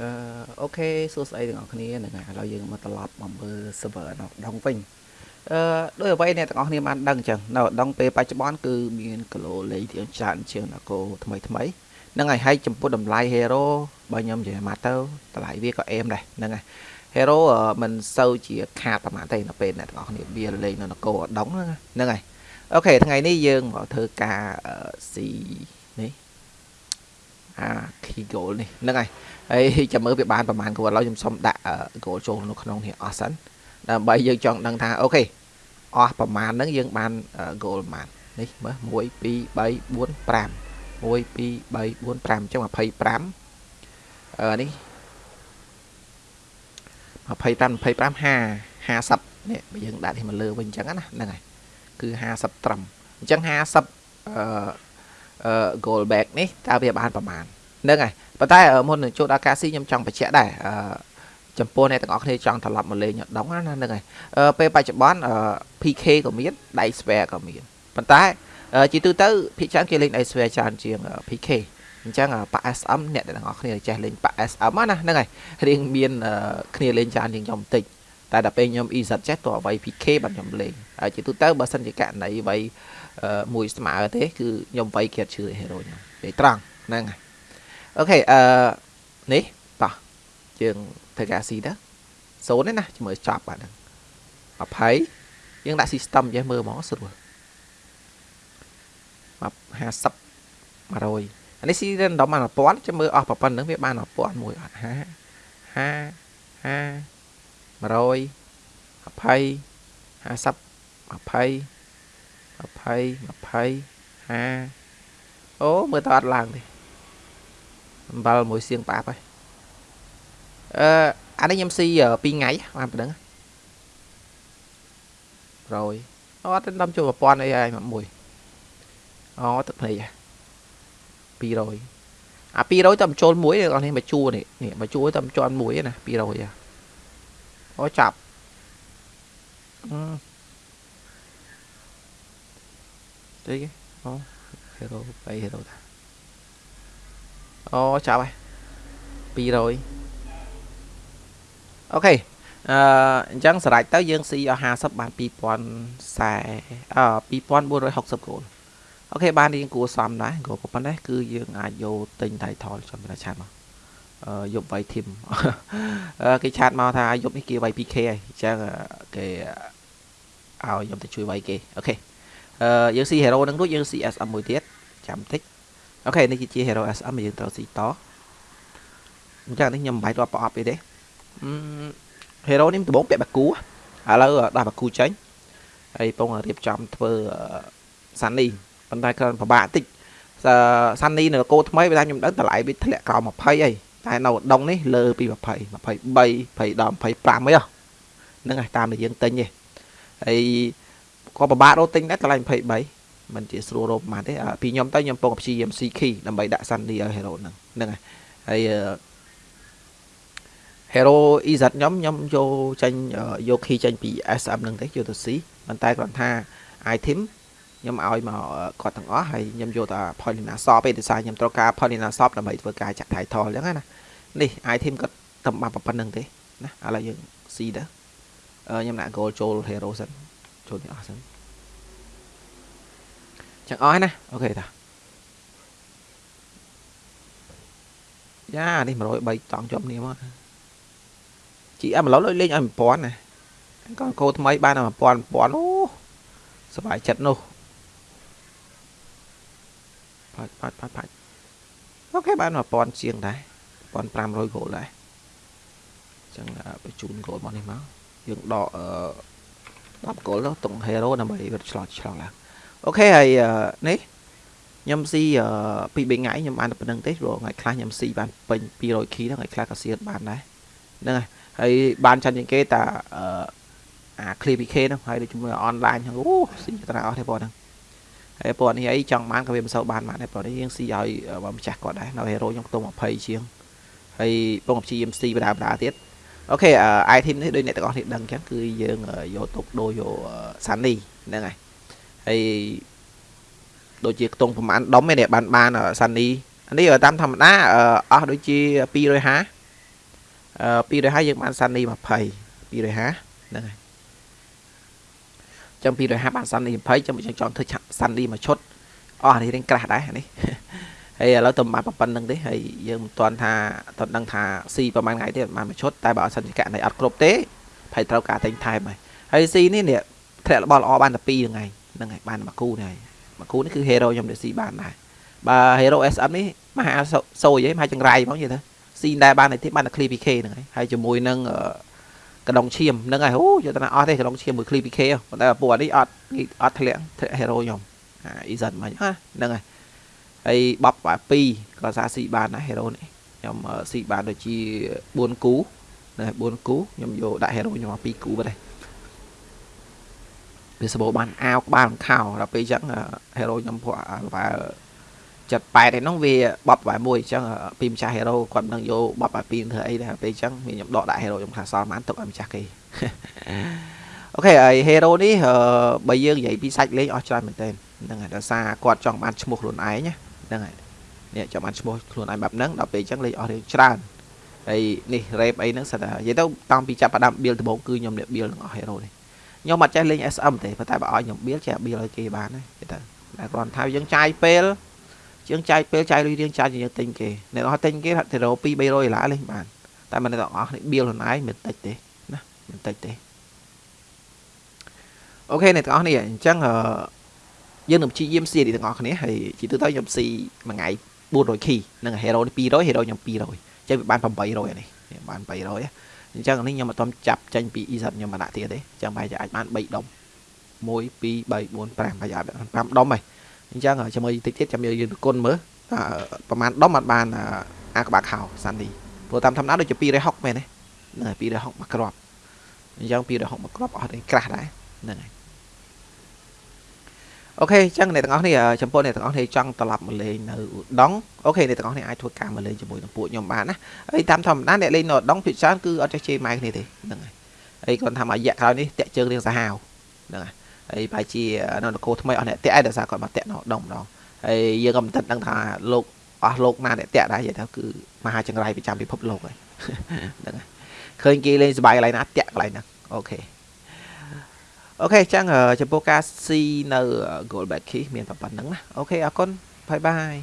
អឺអូខេសួស្តីទាំងអស់គ្នាហ្នឹងហើយឥឡូវយើងមកត្រឡប់មកមើល server នៅដងវិញអឺដោយអ្វីអ្នកទាំងអស់គ្នាបានដឹងអញ្ចឹងនៅដងពេលបច្ចុប្បន្នគឺមានគីឡូលេខទីច្រើនជាងនគរថ្មីថ្មីហ្នឹងហើយហើយចំពោះតម្លៃ hero បើខ្ញុំនិយាយមកទៅតម្លៃវាក៏អេមដែរហ្នឹងហើយ hero មិនសូវជាខាតប្រហែលទេនៅពេលអ្នកទាំងអស់គ្នាវាលេងនៅនគរដងហ្នឹងហើយអូខេថ្ងៃនេះយើងមកធ្វើការស៊ីនេះ អា key goal នេះហ្នឹងហើយហើយចាំមើលវាបានប្រហែលគោលឥឡូវខ្ញុំសុំដាក់ goal ចូលនៅក្នុងនេះអស់សិនដើម្បីយើងចង់ដឹងថាអូខេអស់ប្រហែលហ្នឹងយើងបាន goal ប្រហែលនេះមើល1 2 3 4 5 1 2 3 4 5អញ្ចឹង25អឺនេះ25 25 50 50នេះបើយើងដាក់នេះមកលើវិញអញ្ចឹងណាហ្នឹងហើយគឺ50ត្រឹមអញ្ចឹង50អឺអឺ goal back នេះតើវាបានប្រហែលហ្នឹងហើយប៉ុន្តែមុននឹងចូលដល់ការស៊ីខ្ញុំចង់បញ្ជាក់ដែរអឺចំពោះអ្នកទាំងអស់គ្នាចង់ត្រឡប់មកលេងដងណាហ្នឹងហើយពេលបច្ចុប្បន្ន PK ក៏មានដៃ spare ក៏មានប៉ុន្តែជាទូទៅភាគច្រើនគេលេងដៃ spare ច្រើនជាង PK អញ្ចឹងប៉ SM អ្នកទាំងអស់គ្នាចេះលេងប៉ SM ណាហ្នឹងហើយរៀងមានគ្នាលេងច្រើនជាងខ្ញុំបន្តិច តែដល់ពេលខ្ញុំ EZ ចេះតើអ្វី PK បានខ្ញុំលេងហើយជាទូទៅបើសិនជាករណីអ្វីមួយស្មើទេគឺខ្ញុំវាយគេឈឺ hero ខ្ញុំពេលត្រង់ហ្នឹងហើយអូខេអឺនេះតោះយើងធ្វើការស៊ីទៅសូនទេណាជាមួយចប់បាទហ្នឹង20យើងដាក់ system ចេះមើលហ្មងស្រួល50 100អានេះស៊ី random បាន1000ចាំមើលអស់ប៉ុណ្្នឹងវាបាន1000មួយអត់50 50 50 100 20 50 20 20 20 50អូមើលតើអត់ឡើងទេអំបិលមួយសៀងផ្អាប់ហើយអឺអានេះខ្ញុំស៊ី2ថ្ងៃបានប៉ុណ្្នឹងរយអត់ដល់ចូល1000អីហើយមួយអូទឹកភ្នែក200អា200តែបញ្ចូលមួយអ្នកនេះមកជួនេះនេះមកជួតែបញ្ចូលមួយណា200អូ ចាប់អឺទេអូ hero 3 hero តាអូចាប់ហើយ200អូខេអឺអញ្ចឹងសម្រាប់ទៅយើងស៊ីអស់50បាន2040អឺ2460 gold okay បានរៀងគួរសមដែរ gold ប៉ុណ្ណេះគឺយើងអាចយកទិញ title ចាំតែ chat មកអឺ យប់វាយ team គេ chat មកថាយប់នេះគេវាយ 2k ហើយអញ្ចឹងគេឲ្យខ្ញុំទៅជួយវាយគេ okay អឺយើងស៊ី hero នឹងរួចយើងស៊ី SM មួយទៀតចាំតិច okay នេះជា hero SM យើងត្រូវស៊ីតអញ្ចឹងនេះខ្ញុំមិនបាច់រាប់ប្រអប់ទេទេអឺ hero នេះដំបូងពាក់បាគូឥឡូវដោះបាគូចេញហើយពងរៀបចំធ្វើសាន់នីប៉ុន្តែគ្រាន់ពិបាកតិចសាន់នីនៅកោថ្មីបើថាខ្ញុំដឹងតម្លៃវាធ្លាក់ក្រោម20អី តែនៅដងនេះលើពី20 23 20ដល់25អីហ្នឹងហើយតាមដែលយើងទិញទេហើយក៏ពិបាករកទិញដែរតម្លៃ23មិនជាស្រួលរកប៉ុន្មានទេពីខ្ញុំទៅខ្ញុំពងព្យាយាម C key ដើម្បីដាក់ Sunny ឲ្យ hero ហ្នឹងហ្នឹងហើយហើយ hero EZ ខ្ញុំខ្ញុំយកចេញយក key ចេញពី SM ហ្នឹងទេយកទៅ C ប៉ុន្តែគ្រាន់ថា item ខ្ញុំឲ្យមកគាត់ទាំងអស់ហើយខ្ញុំយកតែ Polina Shop ឯងដោយសារខ្ញុំត្រូវការ Polina Shop ដើម្បីធ្វើការចាក់ title អញ្ចឹងណានេះ item គាត់តែបានប៉ុណ្្នឹងទេណាឥឡូវយើង C ទៅខ្ញុំដាក់ goal ចូល hero សិនចូលនេះអស់សិនចឹងអស់ហើយណាអូខេតាយ៉ានេះ103តង់ជាប់នេះមកជីអឹមឡូវលេងឲ្យ1000ណាកូនកោថ្មីបាន1000 1000អូសบายចិត្តនោះ ផាច់ផាច់ផាច់ផាច់អូខេបាន1000ជាងដែរ1500គោលដែរចឹងបញ្ជូនគោលមកនេះមកយើងដក10គោលទៅតុង hero ដើម្បីវាឆ្លោះឆ្លោះឡើងអូខេហើយនេះខ្ញុំស៊ីពី3ថ្ងៃខ្ញុំបានតែប៉ុណ្្នឹងទេព្រោះថ្ងៃខ្លះខ្ញុំស៊ីបានពេញ 200 kg ហ្នឹងថ្ងៃខ្លះក៏ស៊ីបានដែរហ្នឹងហើយហើយបានចាន់ជាងគេតាអា clear PK ហ្នឹងហើយដូចជាមួយ online ហ្នឹងអូស៊ីតាអស់ទេបងហ្នឹង ហើយពណ៌នេះអីចង់បានក៏វាមិនសូវបានបានដែរពណ៌នេះយើងស៊ីឲ្យម្ចាស់គាត់ដែរនៅ hero ខ្ញុំខ្ទង់20ជាងហើយពងព្យាយាមស៊ីបដាបដាទៀតអូខេ item នេះដូចអ្នកទាំងអស់នេះដឹងអញ្ចឹងគឺយើងយកទុកដូរយក Sunny ហ្នឹងហើយហើយដូចជាខ្ទង់ប្រហែលដុំឯនេះបានបានសានីអានេះតាមធម្មតាអស់ដូចជា250អឺ250យើងបានសាន់នី20 250ហ្នឹងហើយ ចឹង250បានសាន់នី20ចឹងយើងចង់ធ្វើសាន់នីមួយឈុតអស់អានេះរៀងក្រាស់ដែរនេះហើយឥឡូវទៅបានប៉ុណ្្នឹងទេហើយយើងមិនទាន់ថាតន់ដឹងថាស៊ីប្រហែលថ្ងៃទេបានមួយឈុតតែបើអត់សិនជាកណៃអត់គ្រប់ទេភ័យត្រូវការតែងថែមហើយហើយស៊ីនេះនេះធ្លាក់របស់ល្អបានតែ2ថ្ងៃហ្នឹងហើយបានមួយគូនេះហើយមួយគូនេះគឺ hero ខ្ញុំដែលស៊ីបានដែរបើ hero SM នេះមហាសូយឯងមហាចង្រៃហ្មងនិយាយទៅស៊ីដែរបានតែទៀតបានតែ clear PK ហ្នឹងហើយហើយជាមួយនឹង កដងឈាមហ្នឹងហើយអូយកទៅណាអស់ទេកដងឈាមមួយ clear PK ប៉ុន្តែពួកនេះអត់អត់ធ្លាក់ធ្លាក់ hero ខ្ញុំអា Eason មិនហ่าហ្នឹងហើយហើយបប2ក៏សាស៊ីបានដែរ hero នេះខ្ញុំស៊ីបានដូចជា4គូណា4គូខ្ញុំយកដាក់ hero ខ្ញុំមក2គូបាត់ហើយវាសបោបានអាវក្បាលខោដល់ពេលអញ្ចឹង hero ខ្ញុំពួកបើ 78ឯនោះវាបបបែមួយអញ្ចឹងពីម្ចាស់ hero គាត់មិនដឹងយកបបបែពីធ្វើអីដែរពេលអញ្ចឹងវាខ្ញុំដកដាក់ hero ខ្ញុំខ្លះសល់បានទុកឲ្យម្ចាស់គេអូខេហើយ hero នេះបើយើងនិយាយពីសាច់លេងអស់ច្រើនមែនទែនហ្នឹងហើយដោយសារគាត់ចង់បានឈ្មោះខ្លួនឯងហ្នឹងហើយនេះចង់បានឈ្មោះខ្លួនឯងបែបហ្នឹងដល់ពេលអញ្ចឹងលេងអស់រឿងច្រើនហើយនេះ rap អីហ្នឹងសិតតែនិយាយទៅតាំងពីចាប់ផ្ដើម build ដំបូងគឺខ្ញុំអ្នក build ទាំងអស់ hero នេះខ្ញុំអត់ចេះលេង SM ទេប៉ុន្តែបើឲ្យខ្ញុំ build ចេះ build ឲ្យគេបានទេទៅតែគ្រាន់ថាយើងចាយពេល ជាងចាយពេលចាយលុយរៀងចាយយើងទិញគេអ្នកនរទិញគេទៅរក2 300ដុល្លារលេងបានតែមិនទាំងអស់នេះ bill ខ្លួនឯងមិនតិចទេណាមិនតិចទេអូខេអ្នកទាំងអស់នេះអញ្ចឹងយើងនឹងព្យាយាមស៊ីទាំងអស់គ្នាហើយជាទូទៅខ្ញុំស៊ីមួយថ្ងៃ400 key នឹង hero នេះ200 hero ខ្ញុំ200អញ្ចឹងវាបាន800នេះបាន800អញ្ចឹងនេះខ្ញុំអត់ទាន់ចាប់ចេញពី EZ ខ្ញុំមកដាក់ទៀតទេអញ្ចឹងបែរជាអាចបាន3ដុំ1 2 3 4 5ប្រហែល5ដុំហើយ អញ្ចឹងជាមួយតិចទៀតចាំយើងគុណមើលប្រហែលដុំអត់បានអាក្បាខោសាន់នេះព្រោះតាមធម្មតាដូចជា260មែនទេហ្នឹងហើយ260មកគ្រាប់អញ្ចឹង260មកគ្រាប់អត់ទេក្រាស់ដែរហ្នឹងហើយអូខេអញ្ចឹងអ្នកទាំងអស់នេះចំពោះអ្នកទាំងអស់នេះចង់ត្រឡប់មកលេងនៅឧដុងអូខេអ្នកទាំងអស់នេះអាចធ្វើការមកលេងជាមួយនឹងពួកខ្ញុំបានណាហើយតាមធម្មតាអ្នកលេងនៅឧដុងភាគច្រើនគឺអត់ចេះជេរម៉ែគ្នាទេហ្នឹងហើយហើយគាត់ថាមករយៈក្រោយនេះតាក់ជើងរៀងសាហាវហ្នឹងហើយ ហើយប្រហែលជានៅនគរថ្មីអស់អ្នកតាក់ឯងដោយសារគាត់មកតាក់នៅដងម្ដងហើយយើងក៏មិនទាន់ដឹងថាលោកអស់លោកណាអ្នកតាក់ដែរនិយាយទៅគឺមហាចង្រៃប្រចាំពិភពលោកហើយហ្នឹងហើយឃើញគេលេងសบายកន្លែងណាតាក់កន្លែងហ្នឹងអូខេអូខេចឹងចំពោះការស៊ីនៅ Gold Back Key មានតែប៉ុណ្្នឹងណាអូខេអរគុណបាយបាយ